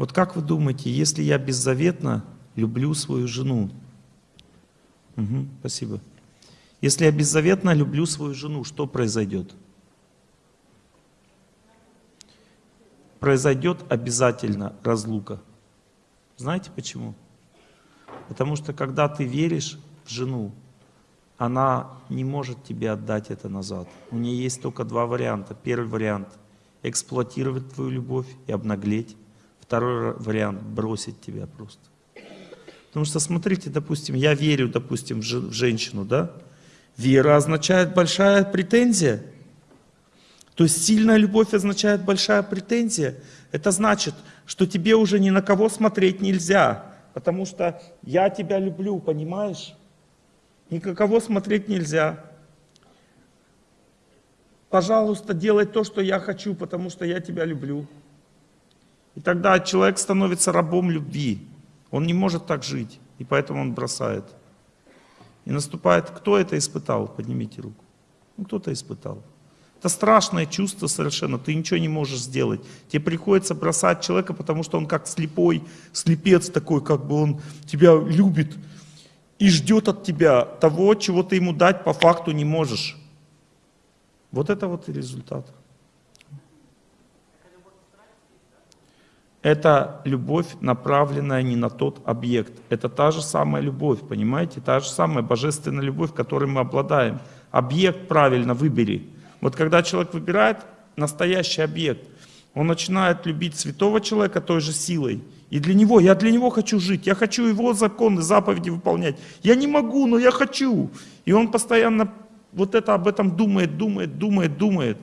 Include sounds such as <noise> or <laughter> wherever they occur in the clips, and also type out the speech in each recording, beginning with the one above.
Вот как вы думаете, если я беззаветно люблю свою жену? Угу, спасибо. Если я беззаветно люблю свою жену, что произойдет? Произойдет обязательно разлука. Знаете почему? Потому что когда ты веришь в жену, она не может тебе отдать это назад. У нее есть только два варианта. Первый вариант – эксплуатировать твою любовь и обнаглеть. Второй вариант – бросить тебя просто. Потому что, смотрите, допустим, я верю, допустим, в женщину, да? Вера означает большая претензия. То есть сильная любовь означает большая претензия. Это значит, что тебе уже ни на кого смотреть нельзя, потому что я тебя люблю, понимаешь? Ни на кого смотреть нельзя. Пожалуйста, делай то, что я хочу, потому что я тебя люблю. И тогда человек становится рабом любви. Он не может так жить, и поэтому он бросает. И наступает, кто это испытал? Поднимите руку. Ну, кто-то испытал. Это страшное чувство совершенно, ты ничего не можешь сделать. Тебе приходится бросать человека, потому что он как слепой, слепец такой, как бы он тебя любит и ждет от тебя того, чего ты ему дать по факту не можешь. Вот это вот и результат. Это любовь, направленная не на тот объект. Это та же самая любовь, понимаете? Та же самая божественная любовь, которой мы обладаем. Объект правильно выбери. Вот когда человек выбирает настоящий объект, он начинает любить святого человека той же силой. И для него, я для него хочу жить, я хочу его законы, заповеди выполнять. Я не могу, но я хочу. И он постоянно вот это об этом думает, думает, думает, думает.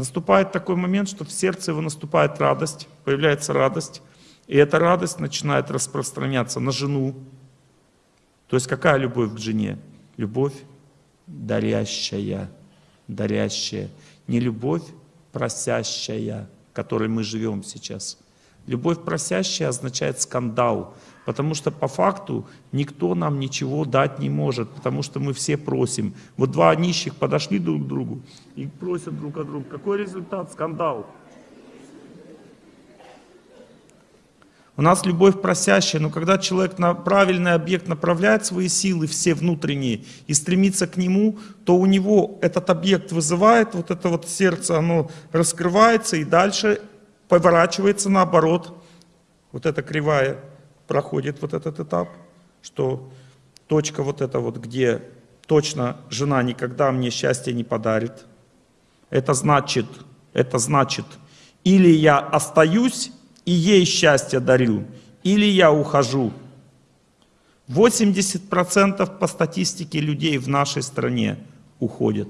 Наступает такой момент, что в сердце его наступает радость, появляется радость. И эта радость начинает распространяться на жену. То есть какая любовь к жене? Любовь дарящая дарящая, не любовь просящая, которой мы живем сейчас. Любовь просящая означает скандал, потому что по факту никто нам ничего дать не может, потому что мы все просим. Вот два нищих подошли друг к другу и просят друг от друга. Какой результат? Скандал. У нас любовь просящая, но когда человек на правильный объект направляет свои силы, все внутренние, и стремится к нему, то у него этот объект вызывает, вот это вот сердце, оно раскрывается и дальше поворачивается наоборот. Вот эта кривая проходит вот этот этап, что точка вот эта вот, где точно жена никогда мне счастья не подарит. Это значит, это значит, или я остаюсь и ей счастье дарю, или я ухожу. 80% по статистике людей в нашей стране уходят.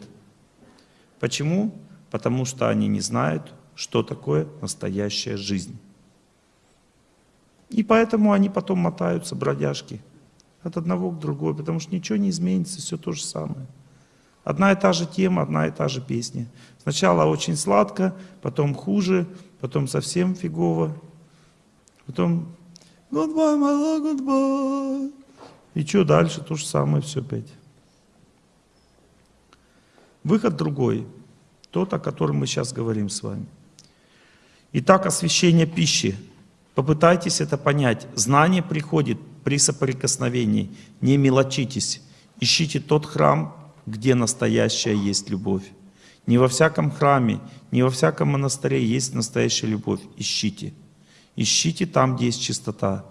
Почему? Потому что они не знают, что такое настоящая жизнь. И поэтому они потом мотаются, бродяжки, от одного к другому, потому что ничего не изменится, все то же самое. Одна и та же тема, одна и та же песня. Сначала очень сладко, потом хуже, потом совсем фигово. Потом goodbye, my love, goodbye. И что дальше? То же самое все опять. Выход другой. Тот, о котором мы сейчас говорим с вами. Итак, освещение пищи. Попытайтесь это понять. Знание приходит при соприкосновении. Не мелочитесь. Ищите тот храм, где настоящая есть любовь. Не во всяком храме, не во всяком монастыре есть настоящая любовь. Ищите. Ищите там, где есть чистота.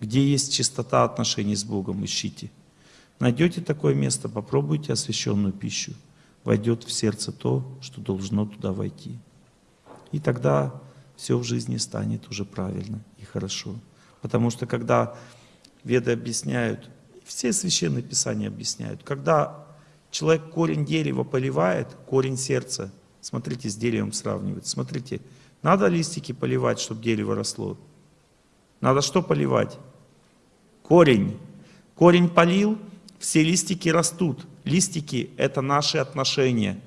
Где есть чистота отношений с Богом, ищите. Найдете такое место, попробуйте освященную пищу. Войдет в сердце то, что должно туда войти. И тогда все в жизни станет уже правильно и хорошо. Потому что когда веды объясняют, все священные писания объясняют, когда человек корень дерева поливает, корень сердца, смотрите, с деревом сравнивает, смотрите, надо листики поливать, чтобы дерево росло? Надо что поливать? Корень. Корень полил, все листики растут. Листики – это наши отношения.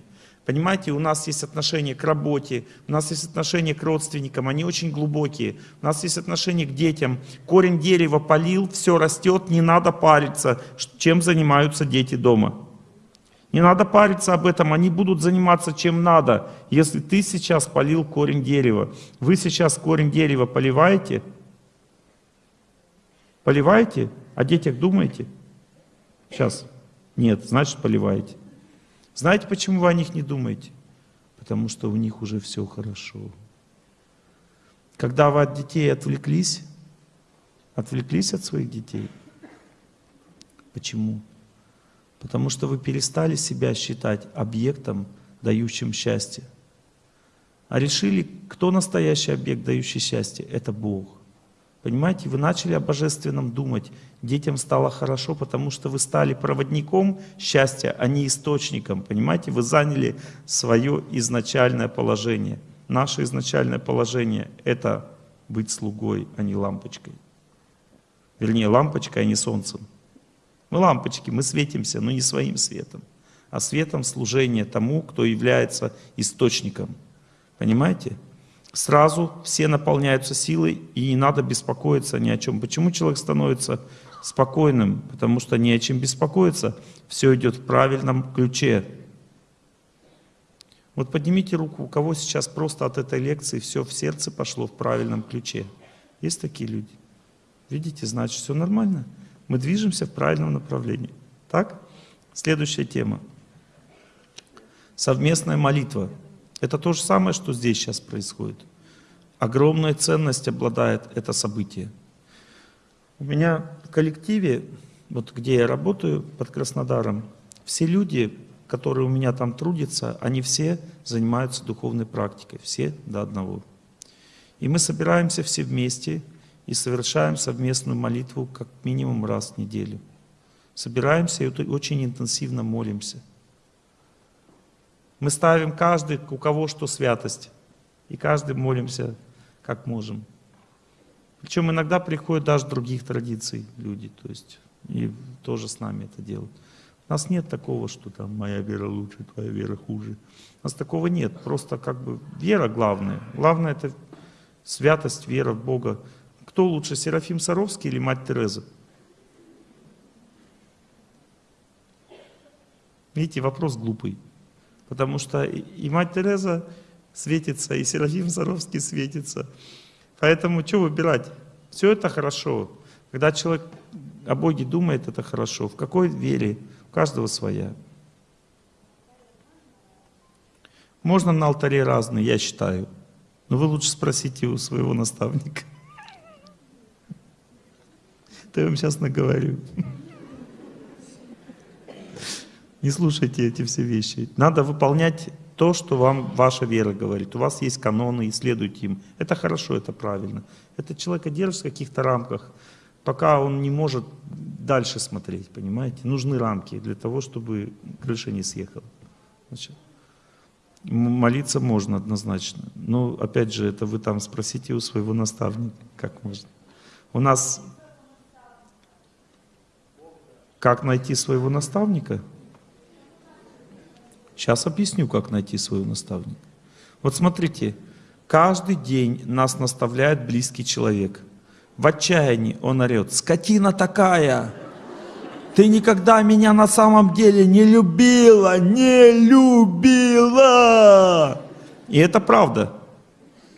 Понимаете, у нас есть отношения к работе, у нас есть отношения к родственникам, они очень глубокие. У нас есть отношения к детям. Корень дерева полил, все растет, не надо париться, чем занимаются дети дома. Не надо париться об этом, они будут заниматься чем надо. Если ты сейчас полил корень дерева, вы сейчас корень дерева поливаете, Поливаете? О детях думаете? Сейчас. Нет, значит поливаете. Знаете, почему вы о них не думаете? Потому что у них уже все хорошо. Когда вы от детей отвлеклись, отвлеклись от своих детей. Почему? Потому что вы перестали себя считать объектом, дающим счастье. А решили, кто настоящий объект, дающий счастье? Это Бог. Понимаете, вы начали о божественном думать. Детям стало хорошо, потому что вы стали проводником счастья, а не источником. Понимаете, вы заняли свое изначальное положение. Наше изначальное положение — это быть слугой, а не лампочкой. Вернее, лампочкой, а не солнцем. Мы лампочки, мы светимся, но не своим светом, а светом служения тому, кто является источником. Понимаете? Сразу все наполняются силой, и не надо беспокоиться ни о чем. Почему человек становится спокойным? Потому что не о чем беспокоиться, все идет в правильном ключе. Вот поднимите руку, у кого сейчас просто от этой лекции все в сердце пошло в правильном ключе. Есть такие люди? Видите, значит, все нормально. Мы движемся в правильном направлении. Так? Следующая тема. Совместная молитва. Это то же самое, что здесь сейчас происходит. Огромная ценность обладает это событие. У меня в коллективе, вот где я работаю под Краснодаром, все люди, которые у меня там трудятся, они все занимаются духовной практикой, все до одного. И мы собираемся все вместе и совершаем совместную молитву как минимум раз в неделю. Собираемся и очень интенсивно молимся. Мы ставим каждый, у кого что святость. И каждый молимся, как можем. Причем иногда приходят даже других традиций люди, то есть и тоже с нами это делают. У нас нет такого, что там моя вера лучше, твоя вера хуже. У нас такого нет. Просто как бы вера главная. Главное это святость, вера в Бога. Кто лучше, Серафим Саровский или мать Тереза? Видите, вопрос глупый. Потому что и мать Тереза светится, и Серафим Саровский светится. Поэтому что выбирать? Все это хорошо. Когда человек о Боге думает, это хорошо. В какой вере? У каждого своя. Можно на алтаре разные, я считаю. Но вы лучше спросите у своего наставника. <laughs> То я вам сейчас наговорю. Не слушайте эти все вещи. Надо выполнять то, что вам ваша вера говорит. У вас есть каноны, исследуйте им. Это хорошо, это правильно. Это человека держит в каких-то рамках, пока он не может дальше смотреть, понимаете? Нужны рамки для того, чтобы крыша не съехала. Значит, молиться можно однозначно. Но опять же, это вы там спросите у своего наставника, как можно. У нас как найти своего наставника? Сейчас объясню, как найти своего наставника. Вот смотрите, каждый день нас наставляет близкий человек. В отчаянии он орет, скотина такая, ты никогда меня на самом деле не любила, не любила. И это правда,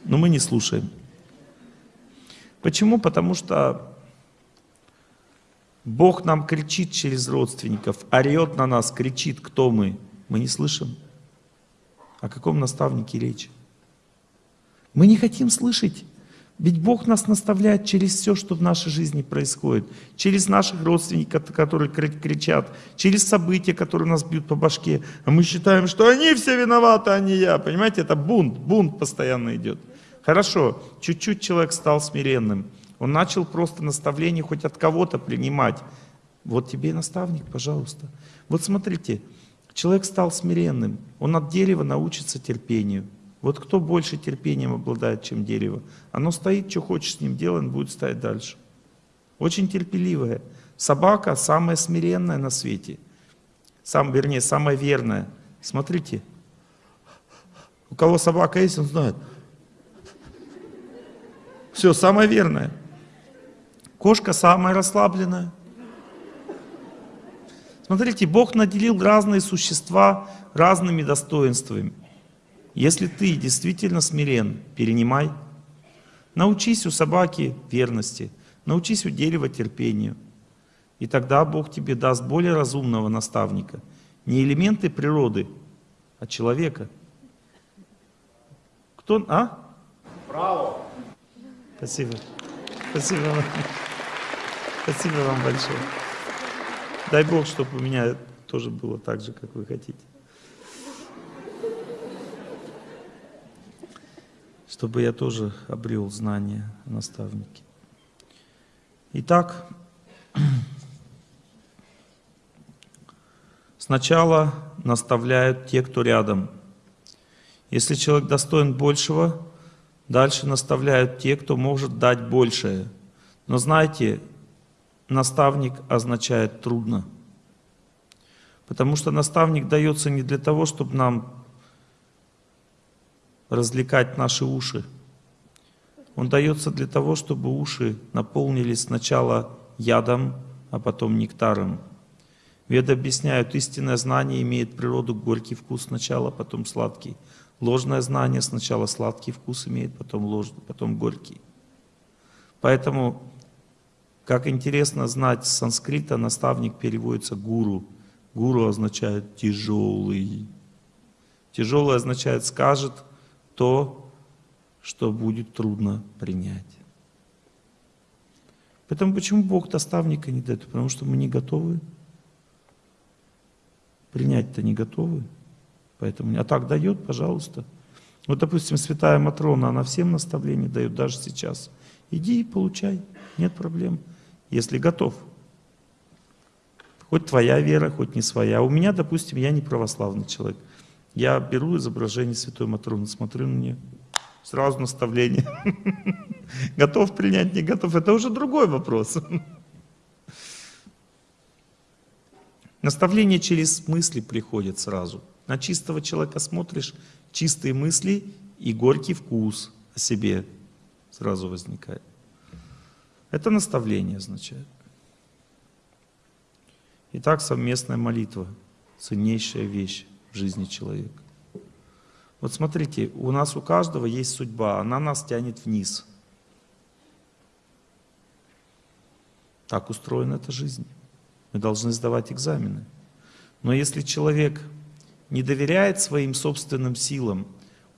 но мы не слушаем. Почему? Потому что Бог нам кричит через родственников, орет на нас, кричит, кто мы. Мы не слышим. О каком наставнике речь? Мы не хотим слышать. Ведь Бог нас наставляет через все, что в нашей жизни происходит. Через наших родственников, которые кричат, через события, которые нас бьют по башке. А мы считаем, что они все виноваты, а не я. Понимаете, это бунт, бунт постоянно идет. Хорошо, чуть-чуть человек стал смиренным. Он начал просто наставление хоть от кого-то принимать. Вот тебе и наставник, пожалуйста. Вот смотрите, Человек стал смиренным, он от дерева научится терпению. Вот кто больше терпением обладает, чем дерево? Оно стоит, что хочет с ним делать, он будет стоять дальше. Очень терпеливая. Собака самая смиренная на свете. Сам, вернее, самая верная. Смотрите. У кого собака есть, он знает. Все, самая верная. Кошка самая расслабленная. Смотрите, Бог наделил разные существа разными достоинствами. Если ты действительно смирен, перенимай. Научись у собаки верности, Научись уделивать терпению. И тогда Бог тебе даст более разумного наставника. Не элементы природы, а человека. Кто? А? Право. Спасибо. Спасибо вам. Спасибо вам большое. Дай Бог, чтобы у меня тоже было так же, как вы хотите. Чтобы я тоже обрел знания наставники. Итак, сначала наставляют те, кто рядом. Если человек достоин большего, дальше наставляют те, кто может дать большее. Но знаете, наставник означает трудно. Потому что наставник дается не для того, чтобы нам развлекать наши уши. Он дается для того, чтобы уши наполнились сначала ядом, а потом нектаром. Веды объясняют, истинное знание имеет природу горький вкус сначала, потом сладкий. Ложное знание сначала сладкий вкус имеет, потом ложный, потом горький. Поэтому как интересно знать с санскрита, наставник переводится гуру. Гуру означает тяжелый. Тяжелый означает скажет то, что будет трудно принять. Поэтому почему Бог наставника не дает? Потому что мы не готовы. Принять-то не готовы. Поэтому, а так дает, пожалуйста. Вот, допустим, святая Матрона, она всем наставления дает, даже сейчас. Иди и получай, нет проблем если готов. Хоть твоя вера, хоть не своя. У меня, допустим, я не православный человек. Я беру изображение Святой Матроны, смотрю на нее, сразу наставление. <laughs> Готов принять, не готов, это уже другой вопрос. <laughs> Наставление через мысли приходит сразу. На чистого человека смотришь, чистые мысли и горький вкус о себе сразу возникает. Это наставление означает. Итак, совместная молитва – ценнейшая вещь в жизни человека. Вот смотрите, у нас у каждого есть судьба, она нас тянет вниз. Так устроена эта жизнь. Мы должны сдавать экзамены. Но если человек не доверяет своим собственным силам,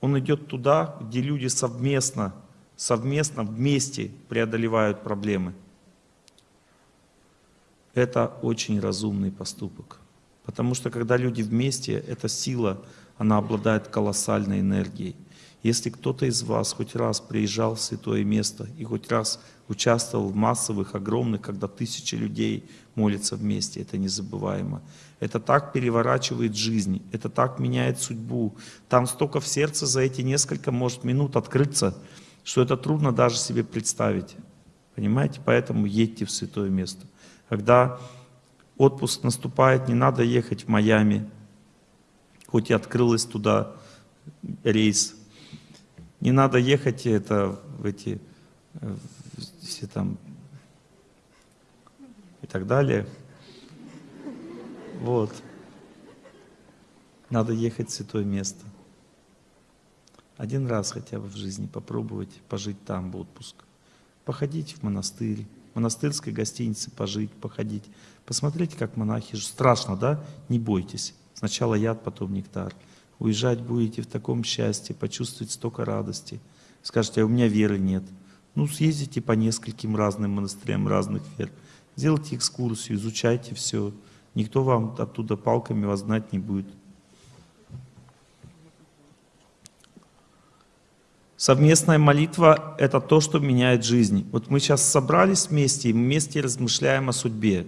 он идет туда, где люди совместно совместно, вместе преодолевают проблемы. Это очень разумный поступок. Потому что когда люди вместе, эта сила, она обладает колоссальной энергией. Если кто-то из вас хоть раз приезжал в святое место и хоть раз участвовал в массовых, огромных, когда тысячи людей молятся вместе, это незабываемо. Это так переворачивает жизнь, это так меняет судьбу. Там столько в сердце за эти несколько, может, минут открыться, что это трудно даже себе представить. Понимаете? Поэтому едьте в святое место. Когда отпуск наступает, не надо ехать в Майами, хоть и открылась туда рейс. Не надо ехать это, в эти, все там и так далее. Вот. Надо ехать в святое место. Один раз хотя бы в жизни попробовать пожить там в отпуск. Походить в монастырь, в монастырской гостинице пожить, походить. Посмотреть, как монахи живут. Страшно, да? Не бойтесь. Сначала яд, потом нектар. Уезжать будете в таком счастье, почувствовать столько радости. Скажете, а у меня веры нет. Ну, съездите по нескольким разным монастырям разных вер. Сделайте экскурсию, изучайте все. Никто вам оттуда палками вас знать не будет. Совместная молитва – это то, что меняет жизнь. Вот мы сейчас собрались вместе, и вместе размышляем о судьбе.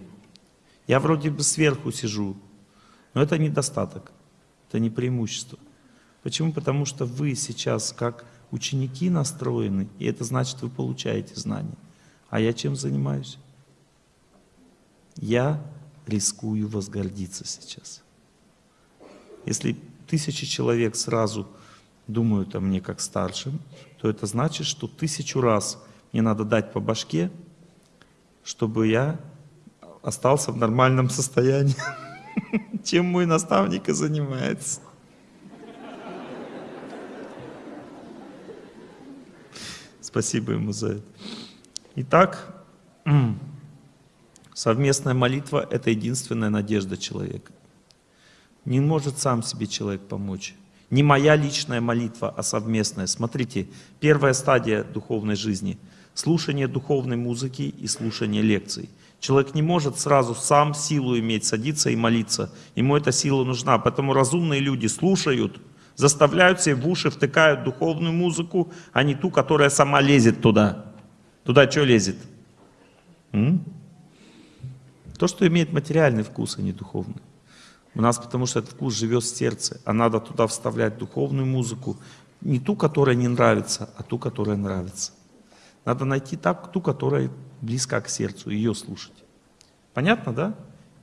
Я вроде бы сверху сижу, но это недостаток, это не преимущество. Почему? Потому что вы сейчас как ученики настроены, и это значит, вы получаете знания. А я чем занимаюсь? Я рискую возгордиться сейчас. Если тысячи человек сразу думают о мне как старшим, то это значит, что тысячу раз мне надо дать по башке, чтобы я остался в нормальном состоянии. <laughs> Чем мой наставник и занимается. Спасибо ему за это. Итак, <clears throat> Совместная молитва — это единственная надежда человека. Не может сам себе человек помочь. Не моя личная молитва, а совместная. Смотрите, первая стадия духовной жизни — слушание духовной музыки и слушание лекций. Человек не может сразу сам силу иметь, садиться и молиться. Ему эта сила нужна. Поэтому разумные люди слушают, заставляют себе в уши, втыкают духовную музыку, а не ту, которая сама лезет туда. Туда что лезет? М? То, что имеет материальный вкус, а не духовный. У нас потому что этот вкус живет в сердце, а надо туда вставлять духовную музыку, не ту, которая не нравится, а ту, которая нравится. Надо найти так, ту, которая близка к сердцу, ее слушать. Понятно, да?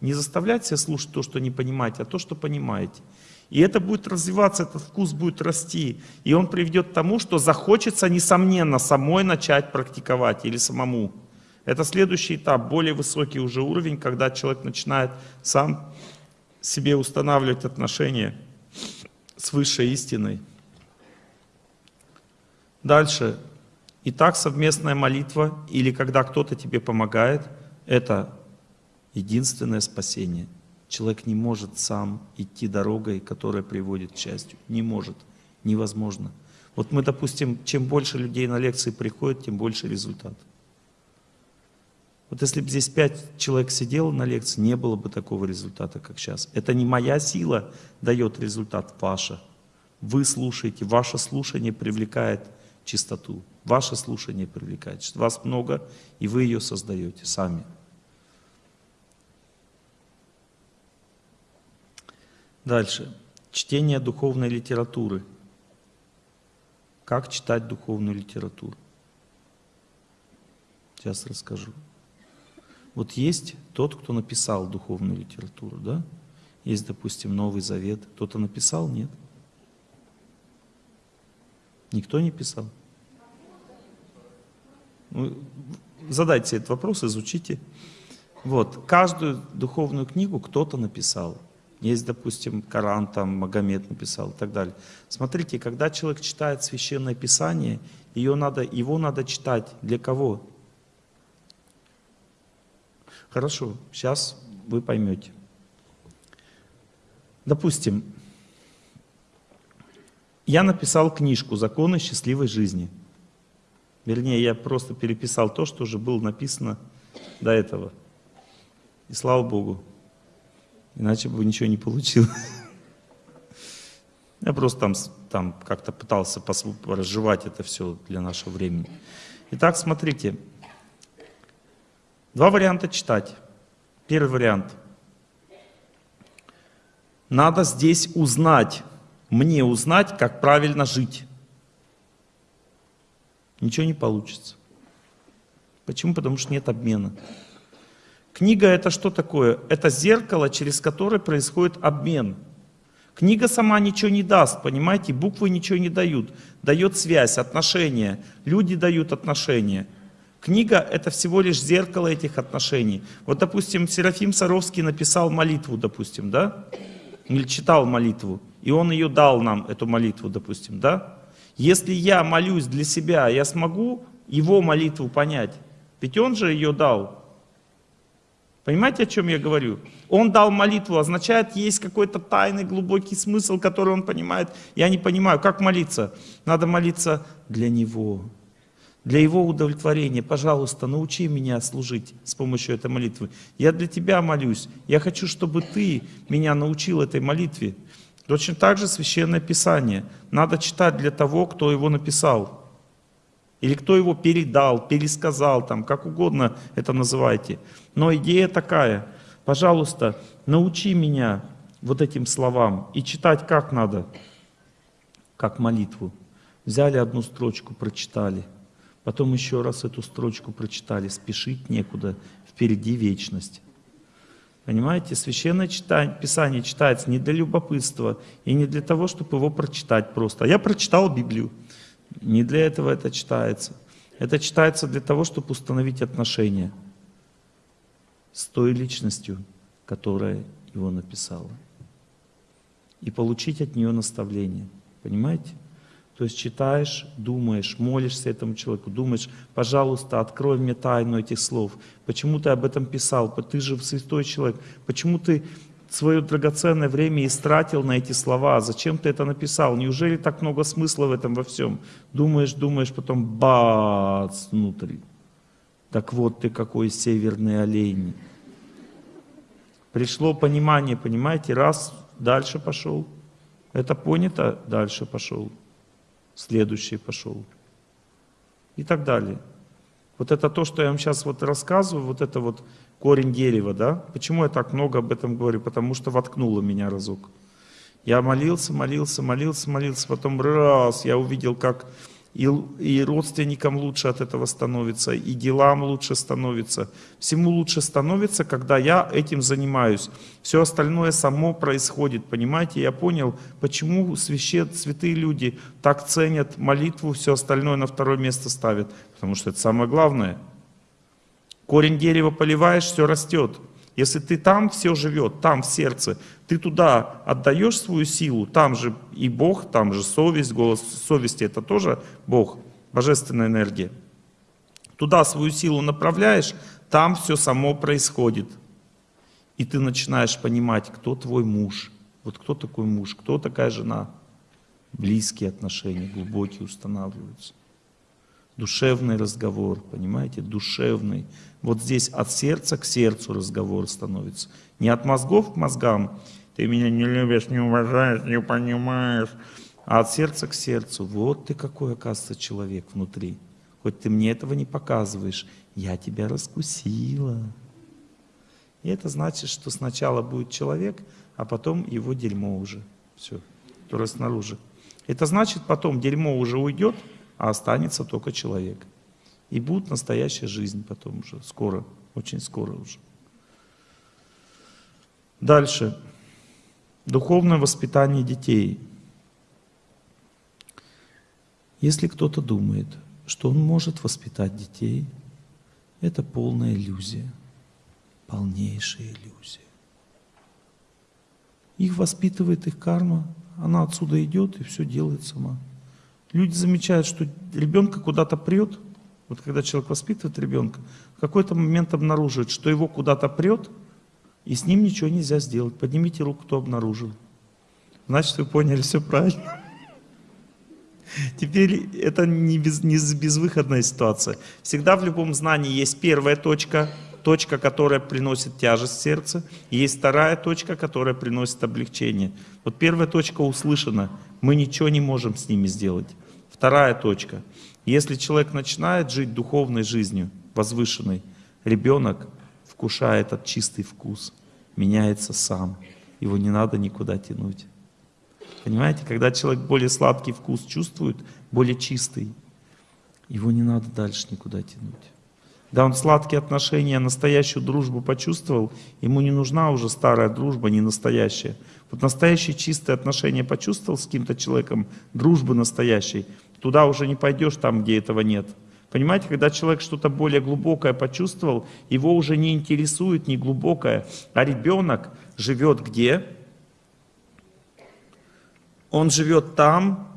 Не заставлять себя слушать то, что не понимаете, а то, что понимаете. И это будет развиваться, этот вкус будет расти. И он приведет к тому, что захочется, несомненно, самой начать практиковать или самому. Это следующий этап, более высокий уже уровень, когда человек начинает сам себе устанавливать отношения с высшей истиной. Дальше. Итак, совместная молитва или когда кто-то тебе помогает, это единственное спасение. Человек не может сам идти дорогой, которая приводит к счастью. Не может. Невозможно. Вот мы, допустим, чем больше людей на лекции приходит, тем больше результат. Вот если бы здесь пять человек сидело на лекции, не было бы такого результата, как сейчас. Это не моя сила дает результат, ваша. Вы слушаете, ваше слушание привлекает чистоту. Ваше слушание привлекает. Вас много, и вы ее создаете сами. Дальше. Чтение духовной литературы. Как читать духовную литературу? Сейчас расскажу. Вот есть тот, кто написал духовную литературу, да? Есть, допустим, Новый Завет. Кто-то написал? Нет. Никто не писал? Ну, задайте этот вопрос, изучите. Вот, каждую духовную книгу кто-то написал. Есть, допустим, Коран, там Магомед написал и так далее. Смотрите, когда человек читает Священное Писание, ее надо, его надо читать для кого? Хорошо, сейчас вы поймете. Допустим, я написал книжку «Законы счастливой жизни». Вернее, я просто переписал то, что уже было написано до этого. И слава Богу. Иначе бы ничего не получилось. Я просто там, там как-то пытался разжевать это все для нашего времени. Итак, смотрите. Два варианта читать. Первый вариант. Надо здесь узнать, мне узнать, как правильно жить. Ничего не получится. Почему? Потому что нет обмена. Книга это что такое? Это зеркало, через которое происходит обмен. Книга сама ничего не даст, понимаете? Буквы ничего не дают. Дает связь, отношения. Люди дают отношения. Книга — это всего лишь зеркало этих отношений. Вот, допустим, Серафим Саровский написал молитву, допустим, да? Или читал молитву, и он ее дал нам, эту молитву, допустим, да? Если я молюсь для себя, я смогу его молитву понять. Ведь он же ее дал. Понимаете, о чем я говорю? Он дал молитву, означает, есть какой-то тайный глубокий смысл, который он понимает. Я не понимаю, как молиться? Надо молиться для него для Его удовлетворения, пожалуйста, научи меня служить с помощью этой молитвы. Я для Тебя молюсь. Я хочу, чтобы Ты меня научил этой молитве. Точно так же Священное Писание. Надо читать для того, кто его написал. Или кто его передал, пересказал, там, как угодно это называйте. Но идея такая. Пожалуйста, научи меня вот этим словам. И читать как надо? Как молитву. Взяли одну строчку, прочитали – Потом еще раз эту строчку прочитали. Спешить некуда, впереди вечность. Понимаете, Священное читание, Писание читается не для любопытства и не для того, чтобы его прочитать просто. А я прочитал Библию. Не для этого это читается. Это читается для того, чтобы установить отношения с той личностью, которая его написала. И получить от нее наставление. Понимаете? То есть читаешь, думаешь, молишься этому человеку, думаешь, пожалуйста, открой мне тайну этих слов. Почему ты об этом писал? Ты же святой человек. Почему ты свое драгоценное время истратил на эти слова? Зачем ты это написал? Неужели так много смысла в этом во всем? Думаешь, думаешь, потом бац внутри. Так вот ты какой северный олень. Пришло понимание, понимаете, раз, дальше пошел. Это понято, дальше пошел. Следующий пошел. И так далее. Вот это то, что я вам сейчас вот рассказываю, вот это вот корень дерева, да? Почему я так много об этом говорю? Потому что воткнуло меня разок. Я молился, молился, молился, молился, потом раз, я увидел, как и, и родственникам лучше от этого становится, и делам лучше становится. Всему лучше становится, когда я этим занимаюсь. Все остальное само происходит, понимаете? Я понял, почему священ, святые люди так ценят молитву, все остальное на второе место ставят. Потому что это самое главное. Корень дерева поливаешь, все растет. Если ты там все живет, там в сердце, ты туда отдаешь свою силу, там же и Бог, там же совесть, голос совести, это тоже Бог, божественная энергия. Туда свою силу направляешь, там все само происходит. И ты начинаешь понимать, кто твой муж, вот кто такой муж, кто такая жена. Близкие отношения, глубокие устанавливаются. Душевный разговор, понимаете, душевный. Вот здесь от сердца к сердцу разговор становится. Не от мозгов к мозгам, ты меня не любишь, не уважаешь, не понимаешь, а от сердца к сердцу. Вот ты какой, оказывается, человек внутри. Хоть ты мне этого не показываешь, я тебя раскусила. И это значит, что сначала будет человек, а потом его дерьмо уже. Все, которое снаружи. Это значит, потом дерьмо уже уйдет, а останется только человек. И будет настоящая жизнь потом уже, скоро, очень скоро уже. Дальше. Духовное воспитание детей. Если кто-то думает, что он может воспитать детей, это полная иллюзия, полнейшая иллюзия. Их воспитывает их карма, она отсюда идет и все делает сама. Люди замечают, что ребенка куда-то прет, вот когда человек воспитывает ребенка, в какой-то момент обнаруживает, что его куда-то прет, и с ним ничего нельзя сделать. Поднимите руку, кто обнаружил. Значит, вы поняли все правильно. <laughs> Теперь это не, без, не безвыходная ситуация. Всегда в любом знании есть первая точка, точка, которая приносит тяжесть в сердце, и есть вторая точка, которая приносит облегчение. Вот первая точка услышана, мы ничего не можем с ними сделать. Вторая точка – если человек начинает жить духовной жизнью, возвышенной, ребенок вкушает этот чистый вкус, меняется сам. Его не надо никуда тянуть. Понимаете, когда человек более сладкий вкус чувствует, более чистый, его не надо дальше никуда тянуть. Да, он сладкие отношения, настоящую дружбу почувствовал, ему не нужна уже старая дружба, не настоящая. Вот настоящие чистые отношения почувствовал с каким-то человеком, дружбы настоящей, Туда уже не пойдешь там, где этого нет. Понимаете, когда человек что-то более глубокое почувствовал, его уже не интересует не глубокое, а ребенок живет где? Он живет там,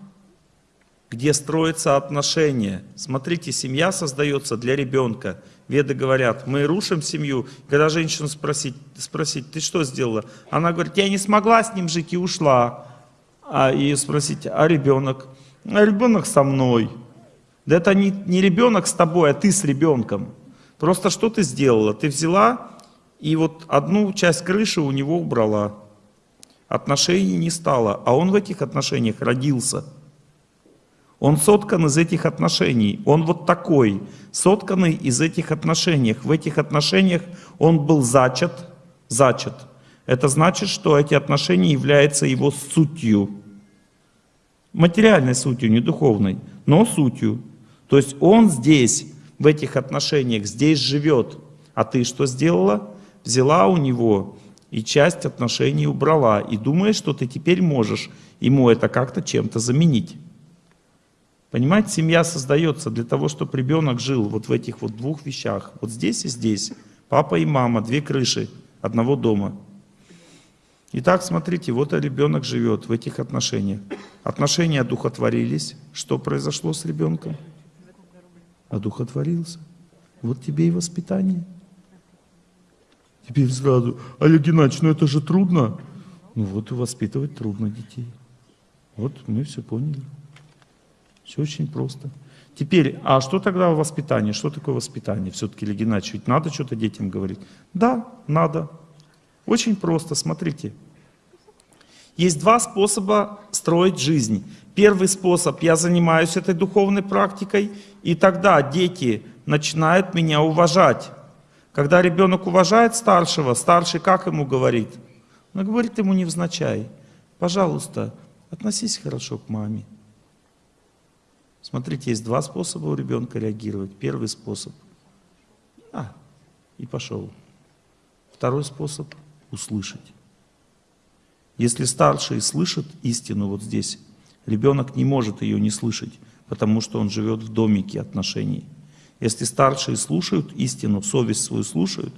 где строятся отношения. Смотрите, семья создается для ребенка. Веды говорят, мы рушим семью. Когда женщину спросить, спросить, ты что сделала? Она говорит, я не смогла с ним жить и ушла. А и спросить, а ребенок? а ребенок со мной. Да это не, не ребенок с тобой, а ты с ребенком. Просто что ты сделала? Ты взяла и вот одну часть крыши у него убрала. Отношений не стало, а он в этих отношениях родился. Он соткан из этих отношений. Он вот такой, сотканный из этих отношений. В этих отношениях он был зачат. Зачат. Это значит, что эти отношения являются его сутью материальной сутью, не духовной, но сутью. То есть он здесь, в этих отношениях, здесь живет. А ты что сделала? Взяла у него и часть отношений убрала. И думаешь, что ты теперь можешь ему это как-то чем-то заменить. Понимаете, семья создается для того, чтобы ребенок жил вот в этих вот двух вещах. Вот здесь и здесь. Папа и мама, две крыши одного дома. Итак, смотрите, вот ребенок живет в этих отношениях. Отношения одухотворились. Что произошло с ребенком? Одухотворился. Вот тебе и воспитание. Теперь сразу, Олег Геннадьевич, ну это же трудно. Ну вот и воспитывать трудно детей. Вот мы все поняли. Все очень просто. Теперь, а что тогда воспитание? Что такое воспитание? Все-таки, Геннадьевич, ведь надо что-то детям говорить? Да, надо. Очень просто, смотрите. Есть два способа строить жизнь. Первый способ, я занимаюсь этой духовной практикой, и тогда дети начинают меня уважать. Когда ребенок уважает старшего, старший как ему говорит? Он говорит ему невзначай, пожалуйста, относись хорошо к маме. Смотрите, есть два способа у ребенка реагировать. Первый способ – а, и пошел. Второй способ – услышать. Если старший слышит истину вот здесь, ребенок не может ее не слышать, потому что он живет в домике отношений. Если старшие слушают истину, совесть свою слушают,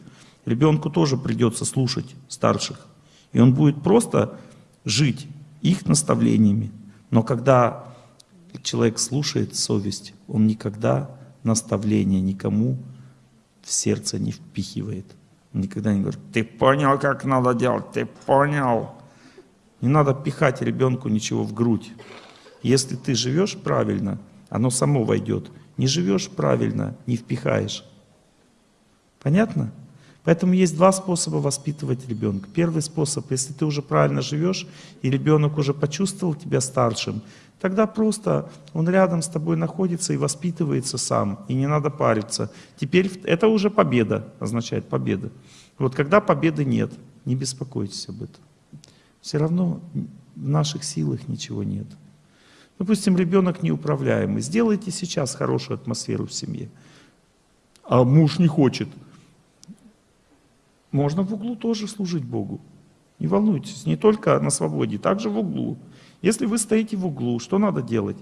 ребенку тоже придется слушать старших. И он будет просто жить их наставлениями. Но когда человек слушает совесть, он никогда наставления никому в сердце не впихивает. Он никогда не говорит, ты понял, как надо делать, ты понял. Не надо пихать ребенку ничего в грудь. Если ты живешь правильно, оно само войдет. Не живешь правильно, не впихаешь. Понятно? Поэтому есть два способа воспитывать ребенка. Первый способ, если ты уже правильно живешь, и ребенок уже почувствовал тебя старшим, тогда просто он рядом с тобой находится и воспитывается сам, и не надо париться. Теперь это уже победа, означает победа. Вот когда победы нет, не беспокойтесь об этом. Все равно в наших силах ничего нет. Допустим, ребенок неуправляемый. Сделайте сейчас хорошую атмосферу в семье. А муж не хочет. Можно в углу тоже служить Богу. Не волнуйтесь, не только на свободе, также в углу. Если вы стоите в углу, что надо делать?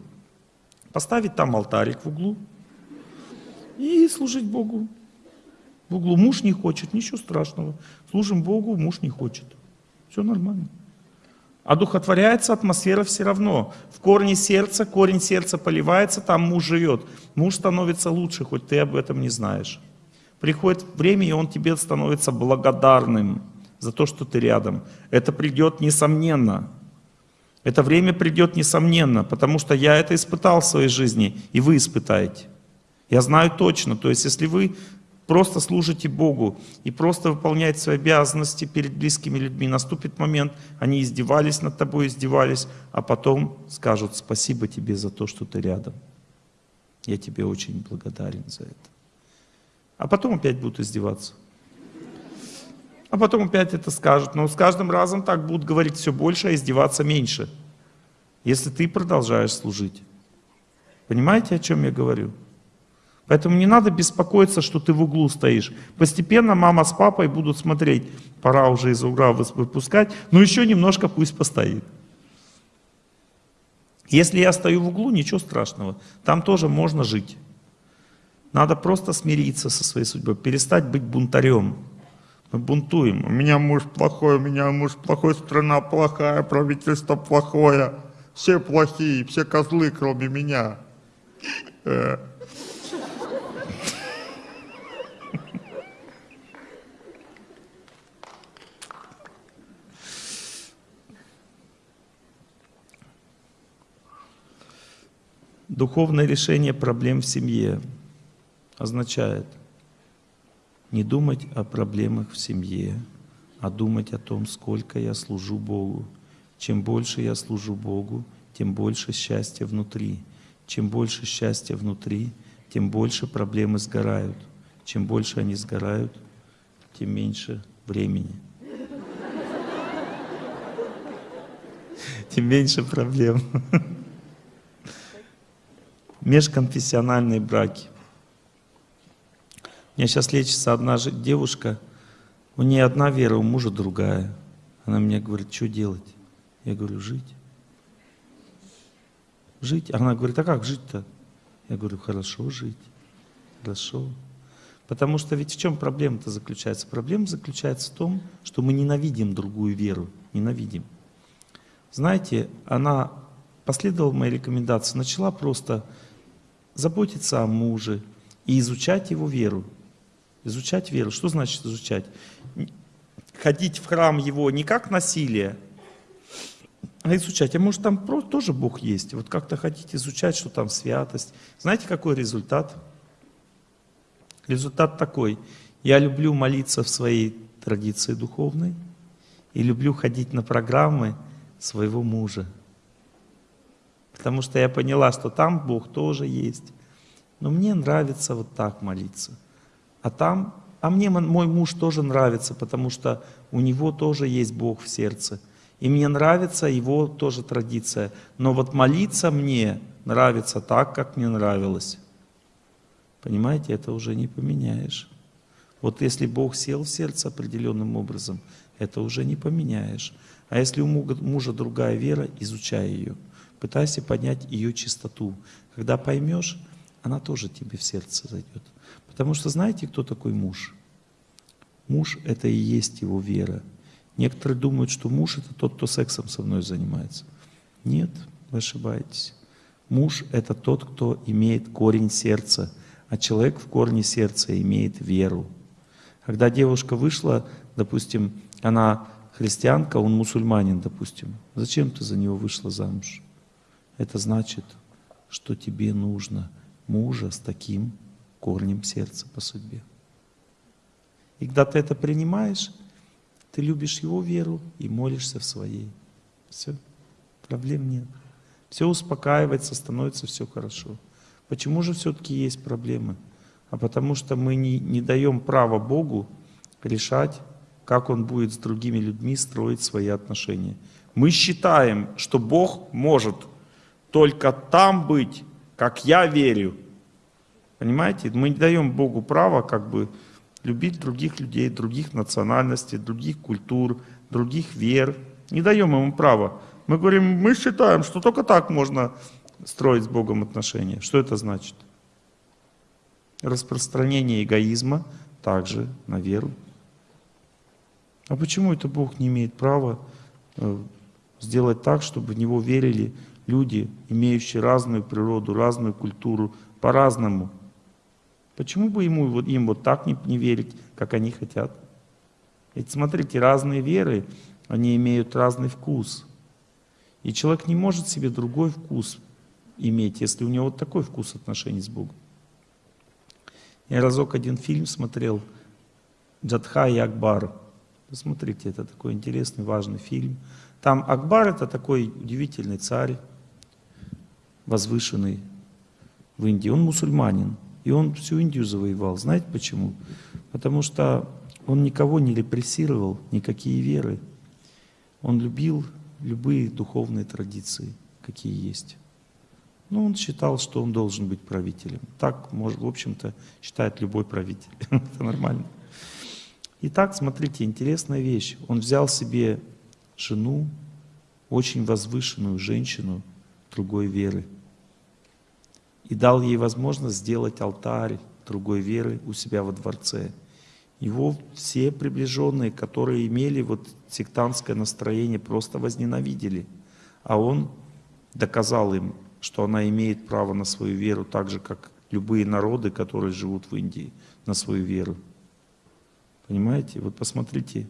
Поставить там алтарик в углу и служить Богу. В углу муж не хочет, ничего страшного. Служим Богу, муж не хочет. Все нормально. Одухотворяется атмосфера все равно. В корне сердца, корень сердца поливается, там муж живет. Муж становится лучше, хоть ты об этом не знаешь. Приходит время, и он тебе становится благодарным за то, что ты рядом. Это придет несомненно. Это время придет несомненно, потому что я это испытал в своей жизни, и вы испытаете. Я знаю точно, то есть если вы просто служите Богу и просто выполняете свои обязанности перед близкими людьми. Наступит момент, они издевались над тобой, издевались, а потом скажут спасибо тебе за то, что ты рядом. Я тебе очень благодарен за это. А потом опять будут издеваться. А потом опять это скажут. Но с каждым разом так будут говорить все больше, а издеваться меньше. Если ты продолжаешь служить. Понимаете, о чем я говорю? Поэтому не надо беспокоиться, что ты в углу стоишь. Постепенно мама с папой будут смотреть, пора уже из угла выпускать, но еще немножко пусть постоит. Если я стою в углу, ничего страшного, там тоже можно жить. Надо просто смириться со своей судьбой, перестать быть бунтарем. Мы бунтуем. У меня муж плохой, у меня муж плохой, страна плохая, правительство плохое. Все плохие, все козлы, кроме меня. Э. Духовное решение проблем в семье означает не думать о проблемах в семье, а думать о том, сколько я служу Богу. Чем больше я служу Богу, тем больше счастья внутри. Чем больше счастья внутри, тем больше проблемы сгорают. Чем больше они сгорают, тем меньше времени. Тем меньше проблем межконфессиональные браки. У меня сейчас лечится одна девушка, у нее одна вера, у мужа другая. Она мне говорит, что делать? Я говорю, жить. Жить. Она говорит, а как жить-то? Я говорю, хорошо жить. Хорошо. Потому что ведь в чем проблема-то заключается? Проблема заключается в том, что мы ненавидим другую веру, ненавидим. Знаете, она последовала моей рекомендации, начала просто заботиться о муже и изучать его веру. Изучать веру. Что значит изучать? Ходить в храм его не как насилие, а изучать. А может там тоже Бог есть? Вот как-то хотите изучать, что там святость. Знаете, какой результат? Результат такой. Я люблю молиться в своей традиции духовной и люблю ходить на программы своего мужа. Потому что я поняла, что там Бог тоже есть. Но мне нравится вот так молиться. А там, а мне мой муж тоже нравится, потому что у него тоже есть Бог в сердце. И мне нравится его тоже традиция. Но вот молиться мне нравится так, как мне нравилось. Понимаете, это уже не поменяешь. Вот если Бог сел в сердце определенным образом, это уже не поменяешь. А если у мужа другая вера, изучай ее. Пытайся понять ее чистоту. Когда поймешь, она тоже тебе в сердце зайдет. Потому что знаете, кто такой муж? Муж — это и есть его вера. Некоторые думают, что муж — это тот, кто сексом со мной занимается. Нет, вы ошибаетесь. Муж — это тот, кто имеет корень сердца — а человек в корне сердца имеет веру. Когда девушка вышла, допустим, она христианка, он мусульманин, допустим, зачем ты за него вышла замуж? Это значит, что тебе нужно мужа с таким корнем сердца по судьбе. И когда ты это принимаешь, ты любишь его веру и молишься в своей. Все, проблем нет. Все успокаивается, становится все хорошо. Почему же все-таки есть проблемы? А потому что мы не, не даем права Богу решать, как Он будет с другими людьми строить свои отношения. Мы считаем, что Бог может только там быть, как я верю. Понимаете? Мы не даем Богу права как бы любить других людей, других национальностей, других культур, других вер. Не даем ему права. Мы говорим, мы считаем, что только так можно строить с Богом отношения. Что это значит? Распространение эгоизма также на веру. А почему это Бог не имеет права э, сделать так, чтобы в Него верили люди, имеющие разную природу, разную культуру, по-разному? Почему бы ему, им вот так не, не верить, как они хотят? Ведь смотрите, разные веры, они имеют разный вкус. И человек не может себе другой вкус иметь, если у него вот такой вкус отношений с Богом. Я разок один фильм смотрел «Джадха и Акбар». Посмотрите, это такой интересный, важный фильм. Там Акбар это такой удивительный царь, возвышенный в Индии. Он мусульманин, и он всю Индию завоевал. Знаете почему? Потому что он никого не репрессировал, никакие веры. Он любил любые духовные традиции, какие есть. Ну, он считал, что он должен быть правителем. Так, может, в общем-то, считает любой правитель. <laughs> Это нормально. Итак, смотрите, интересная вещь. Он взял себе жену, очень возвышенную женщину другой веры, и дал ей возможность сделать алтарь другой веры у себя во дворце. Его все приближенные, которые имели вот сектантское настроение, просто возненавидели. А он доказал им, что она имеет право на свою веру так же, как любые народы, которые живут в Индии, на свою веру. Понимаете? Вот посмотрите.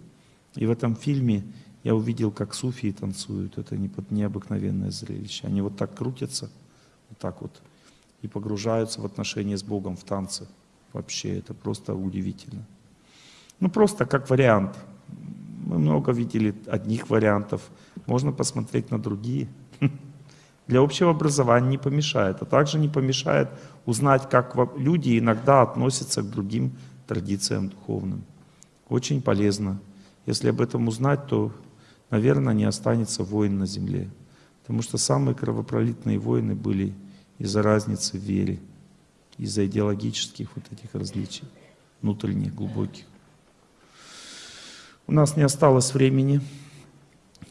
И в этом фильме я увидел, как суфии танцуют. Это необыкновенное зрелище. Они вот так крутятся, вот так вот, и погружаются в отношения с Богом в танце. Вообще, это просто удивительно. Ну, просто как вариант. Мы много видели одних вариантов. Можно посмотреть на другие. <laughs> для общего образования не помешает, а также не помешает узнать, как люди иногда относятся к другим традициям духовным. Очень полезно. Если об этом узнать, то, наверное, не останется войн на земле. Потому что самые кровопролитные войны были из-за разницы в вере, из-за идеологических вот этих различий, внутренних, глубоких. У нас не осталось времени.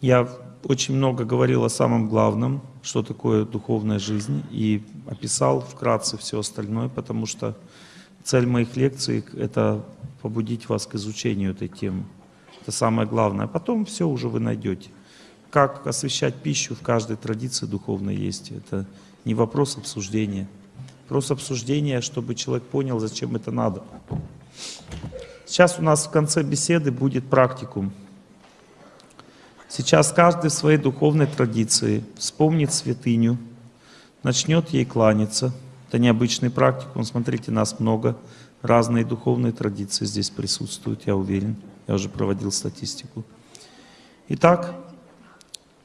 Я очень много говорил о самом главном, что такое духовная жизнь, и описал вкратце все остальное, потому что Цель моих лекций — это побудить вас к изучению этой темы. Это самое главное. А потом все уже вы найдете. Как освещать пищу в каждой традиции духовной есть. Это не вопрос обсуждения. Вопрос обсуждения, чтобы человек понял, зачем это надо. Сейчас у нас в конце беседы будет практикум. Сейчас каждый в своей духовной традиции вспомнит святыню, начнет ей кланяться. Это необычный практикум. Смотрите, нас много. Разные духовные традиции здесь присутствуют, я уверен. Я уже проводил статистику. Итак,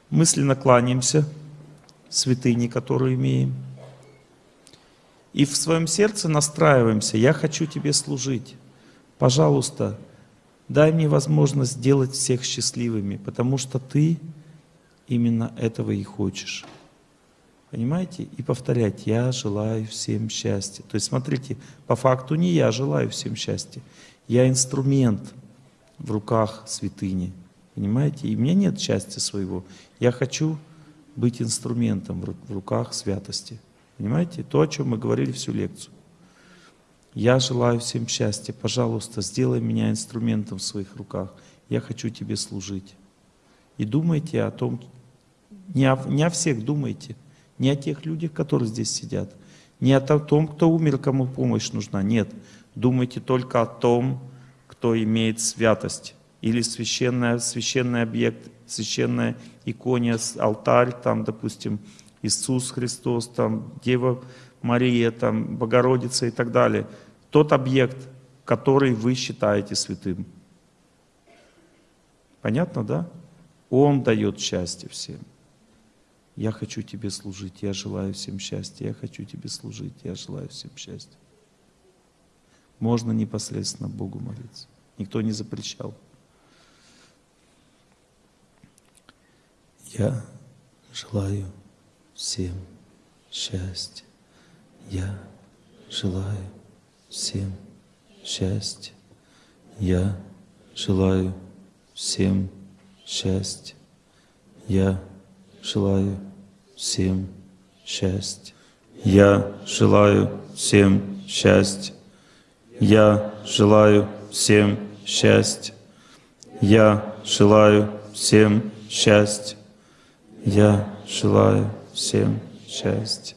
мысленно кланяемся святыне, которую имеем. И в своем сердце настраиваемся, я хочу тебе служить. Пожалуйста, дай мне возможность сделать всех счастливыми, потому что ты именно этого и хочешь. Понимаете? И повторять, я желаю всем счастья. То есть смотрите, по факту не я желаю всем счастья, я инструмент в руках святыни. Понимаете? И меня нет счастья своего. Я хочу быть инструментом в руках святости. Понимаете? То, о чем мы говорили всю лекцию. Я желаю всем счастья. Пожалуйста, сделай меня инструментом в своих руках. Я хочу тебе служить. И думайте о том, не о, не о всех думайте, не о тех людях, которые здесь сидят, не о том, кто умер, кому помощь нужна. Нет, думайте только о том, кто имеет святость или священный, священный объект, священная икония, алтарь, там, допустим, Иисус Христос, там, Дева Мария, там, Богородица и так далее. Тот объект, который вы считаете святым. Понятно, да? Он дает счастье всем. Я хочу тебе служить, я желаю всем счастья, я хочу тебе служить, я желаю всем счастья. Можно непосредственно Богу молиться. Никто не запрещал. Я желаю всем счастья. Я желаю всем счастья. Я желаю всем счастья. Я желаю всем счастья. Я желаю всем счастья. Я желаю всем счастья. Я желаю всем счастья. Я желаю всем счастья.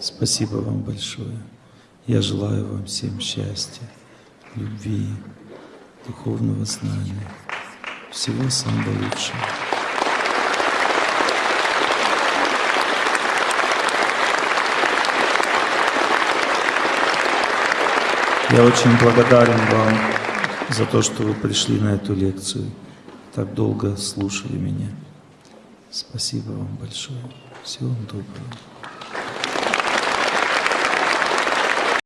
Спасибо вам большое. Я желаю вам всем счастья, любви, духовного знания, всего самого лучшего. Я очень благодарен вам за то, что вы пришли на эту лекцию, так долго слушали меня. Спасибо вам большое. Всего вам доброго.